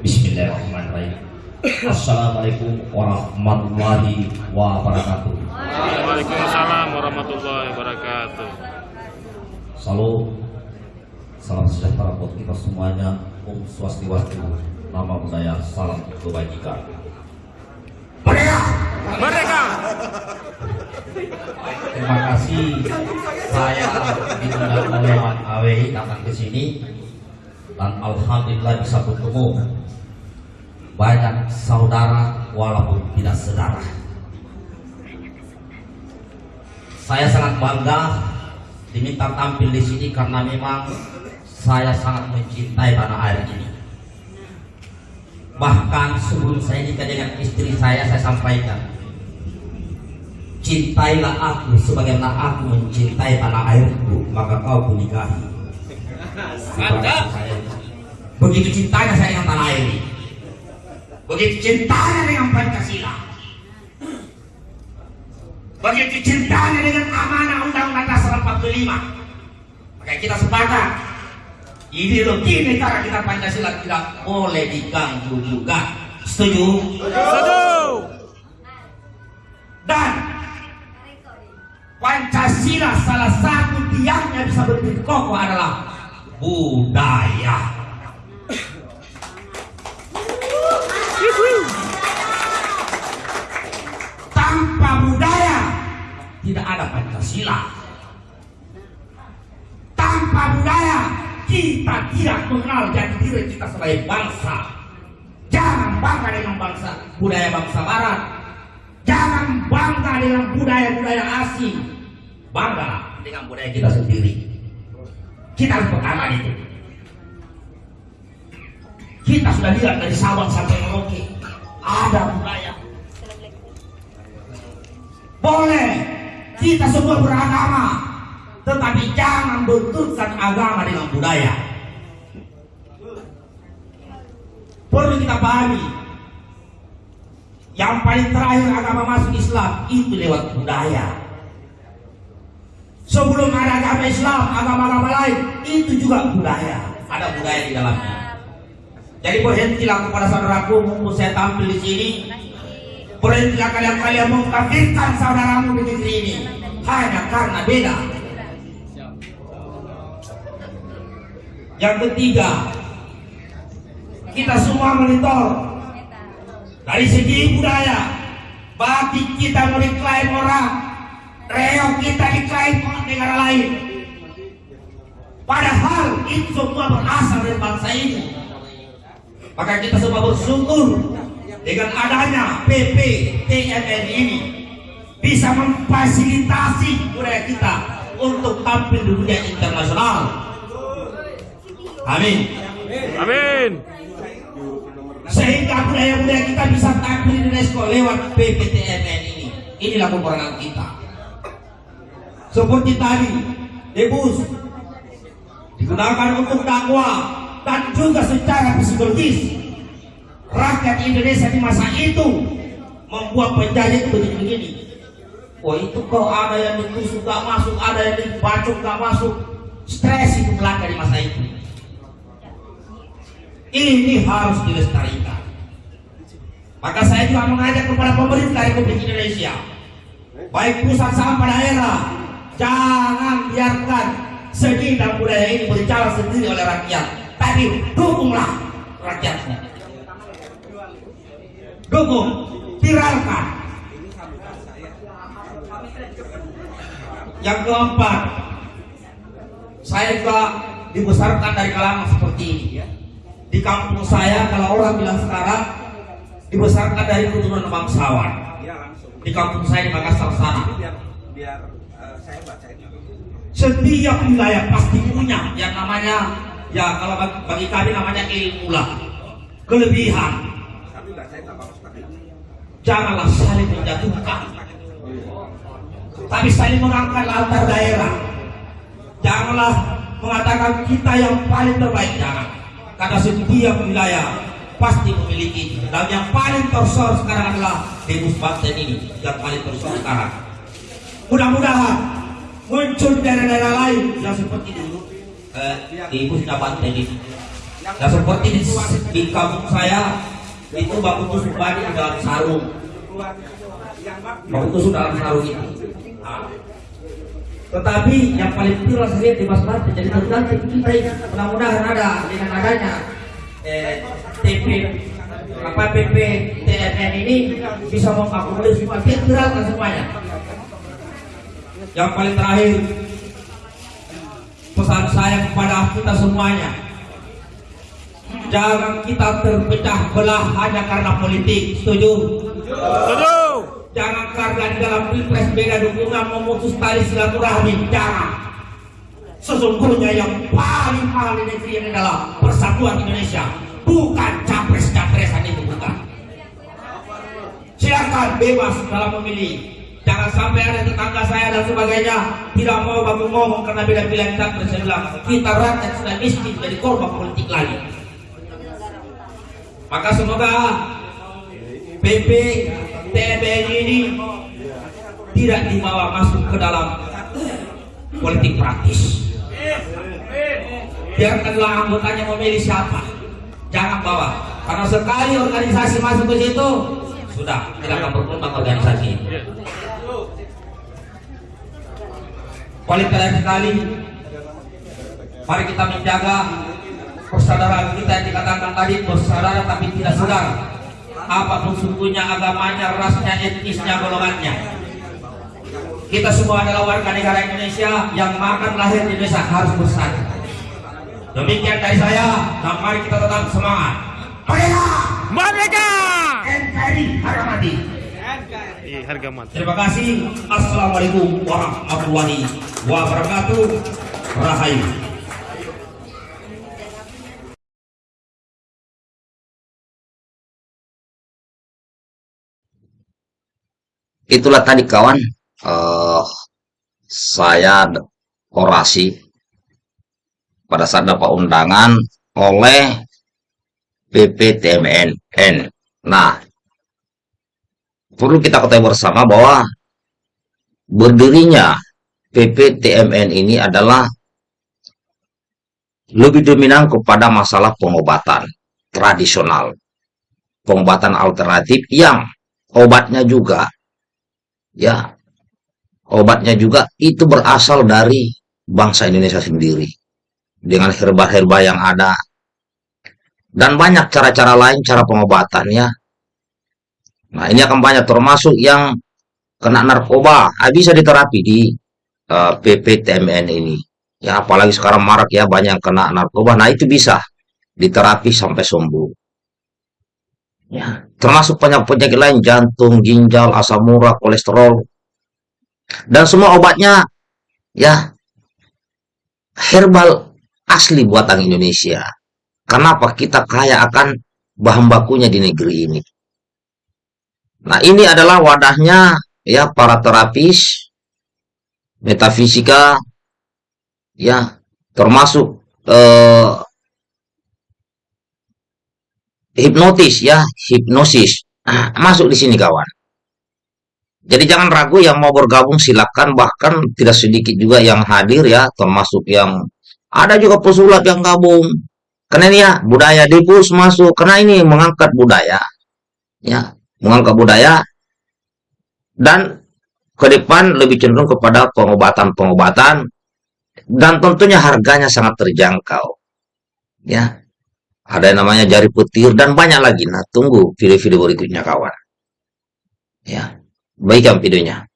Bismillahirrahmanirrahim. Assalamualaikum warahmatullahi wabarakatuh. Waalaikumsalam warahmatullahi wabarakatuh. Salam, salam sejahtera buat kita semuanya. Om Swastiastu, nama budaya, salam kebajikan. Merdeka! Terima kasih saya diundang oleh AWI datang ke sini dan alhamdulillah bisa bertemu banyak saudara walaupun tidak saudara. Saya sangat bangga diminta tampil di sini karena memang saya sangat mencintai tanah air ini. Bahkan sebelum saya nikah dengan istri saya, saya sampaikan Cintailah aku sebagaimana aku mencintai tanah airku, maka kau kunikahi. Mantap. Begitu cintanya saya dengan tanah air ini. Begitu cintanya dengan Pancasila. Begitu cintanya dengan amanah Undang-Undang Dasar 45. Maka kita sepakat ideologi negara kita Pancasila tidak boleh diganggu juga. Setuju? Setuju! Dan Pancasila salah satu tiangnya bisa berdiri kokoh adalah budaya. Tanpa budaya tidak ada Pancasila. Tanpa budaya kita tidak mengenal jati diri kita sebagai bangsa. Jangan bangga dengan bangsa budaya bangsa Barat. Jangan bangga dengan budaya-budaya asing. Bangga dengan budaya kita sendiri. Kita harus pegangan itu. Kita sudah lihat dari Sabang sampai Merauke. Ada budaya. Boleh kita semua beragama, tetapi jangan benturkan agama dengan budaya. Perlu kita pahami, yang paling terakhir agama masuk Islam itu lewat budaya. Sebelum ada agama Islam, agama-agama lain itu juga budaya. Ada budaya di dalamnya. Jadi berhentilah kepada saudaraku mumpung saya tampil di sini. Berhentilah kalian-kalian mengkafirkan saudaramu di negeri ini. Hanya karena beda. Yang ketiga, kita semua monitor. Dari segi budaya bagi kita diklaim orang reok kita diklaim orang negara lain. Padahal itu semua berasal dari bangsa ini. Maka kita semua bersyukur dengan adanya PP TMN ini bisa memfasilitasi budaya kita untuk tampil di dunia internasional amin Amin. sehingga budaya-budaya kita bisa tampil di UNESCO lewat PPTMN ini. Inilah peperangan kita. Seperti tadi, debus digunakan untuk dakwah dan juga secara psikologis. Rakyat Indonesia di masa itu membuat penjajah begini-begini. Oh itu kok ada yang ditusuk gak masuk, ada yang dibacok gak masuk. Stres itu melanda di masa itu. Ini harus dilestarikan. Maka saya juga mengajak kepada pemerintah Republik Indonesia, baik pusat sampai daerah, jangan biarkan seni dan budaya ini berjalan sendiri oleh rakyat, tapi dukunglah rakyatnya. Dukung, viralkan. Yang keempat, saya juga dibesarkan dari kalangan seperti ini ya. Di kampung saya kalau orang bilang sekarang dibesarkan dari keturunan bangsawan. Di kampung saya di Makassar sana. Setiap wilayah pasti punya yang namanya ya kalau bagi kami namanya ilmu lah. Kelebihan janganlah saling menjatuhkan. Tapi saling mengangkat antar daerah. Janganlah mengatakan kita yang paling terbaik jangan. Karena setiap wilayah pasti memiliki dan yang paling tersohor sekarang adalah Debus Banten ini yang paling tersohor sekarang. Mudah-mudahan muncul daerah-daerah lain yang seperti dulu eh, Debusnya Banten ini. Nah seperti di, di kampung saya itu baku tusuk badi di dalam sarung. Baku tusuk dalam sarung itu. Nah. Tetapi yang paling viral saya di Mas Batu jadi tergantung mudah-mudahan ada dengan adanya eh, TP apa PP TMN ini bisa mengakomodir semua kita viralkan semuanya. Yang paling terakhir pesan saya kepada kita semuanya jangan kita terpecah belah hanya karena politik. Setuju? Setuju. jangan karena di dalam pilpres beda dukungan memutus tali silaturahmi. Jangan sesungguhnya yang paling mahal di negeri ini adalah persatuan Indonesia. Bukan capres-capresan itu bukan. Silakan bebas dalam memilih. Jangan sampai ada tetangga saya dan sebagainya tidak mau baku ngomong karena beda pilihan capres. Saya bilang kita rakyat sudah miskin jadi korban politik lagi maka semoga PP TBN ini tidak dibawa masuk ke dalam politik praktis. Biarkanlah anggotanya memilih siapa. Jangan bawa. Karena sekali organisasi masuk ke situ, sudah tidak akan berkembang organisasi. Paling terakhir sekali, mari kita menjaga persaudaraan kita yang dikatakan tadi bersaudara tapi tidak saudara. Apa pun sukunya, agamanya, rasnya, etnisnya, golongannya. Kita semua adalah warga negara Indonesia yang makan lahir di Indonesia harus bersatu. Demikian dari saya dan mari kita tetap semangat. Merdeka! Merdeka! NKRI harga mati. Iya, harga mati. terima kasih. Assalamualaikum warahmatullahi wabarakatuh. Rahayu itulah tadi kawan eh, saya orasi pada saat dapat undangan oleh PPTMNN. Nah, perlu kita ketahui bersama bahwa berdirinya PPTMN ini adalah lebih dominan kepada masalah pengobatan tradisional, pengobatan alternatif yang obatnya juga ya obatnya juga itu berasal dari bangsa Indonesia sendiri. Dengan herba-herba yang ada. Dan banyak cara-cara lain cara pengobatannya. Nah ini akan banyak termasuk yang kena narkoba. Ah, bisa diterapi di eh, PPTMN ini. Ya apalagi sekarang marak ya banyak yang kena narkoba. Nah itu bisa diterapi sampai sembuh ya termasuk penyakit-penyakit lain jantung, ginjal, asam urat, kolesterol dan semua obatnya ya herbal asli buatan Indonesia. Kenapa kita kaya akan bahan bakunya di negeri ini? Nah, ini adalah wadahnya ya para terapis metafisika ya termasuk eh, hipnotis ya, hipnosis. Ah, masuk di sini kawan. Jadi jangan ragu yang mau bergabung silakan bahkan tidak sedikit juga yang hadir ya termasuk yang ada juga pesulap yang gabung. Karena ini ya budaya dipus masuk karena ini mengangkat budaya ya, mengangkat budaya dan ke depan lebih cenderung kepada pengobatan-pengobatan dan tentunya harganya sangat terjangkau. Ya, ada yang namanya jari petir dan banyak lagi. Nah, tunggu video-video berikutnya kawan. Ya, baikkan videonya.